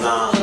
Nah.